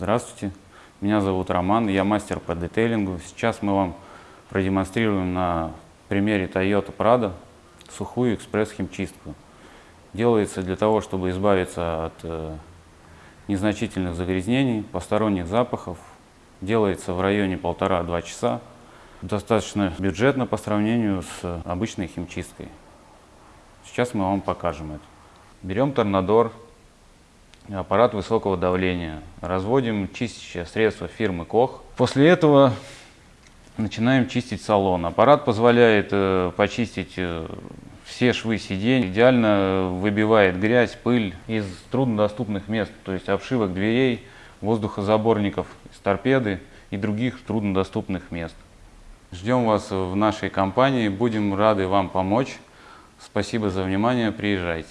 Здравствуйте, меня зовут Роман, я мастер по детейлингу. Сейчас мы вам продемонстрируем на примере Toyota Prado сухую экспресс-химчистку. Делается для того, чтобы избавиться от э, незначительных загрязнений, посторонних запахов. Делается в районе полтора-два часа. Достаточно бюджетно по сравнению с обычной химчисткой. Сейчас мы вам покажем это. Берем торнадор, аппарат высокого давления, разводим чистящее средство фирмы Кох. После этого начинаем чистить салон. Аппарат позволяет э, почистить э, все швы сидений, идеально выбивает грязь, пыль из труднодоступных мест, то есть обшивок дверей, воздухозаборников из торпеды и других труднодоступных мест. Ждем вас в нашей компании, будем рады вам помочь. Спасибо за внимание, приезжайте.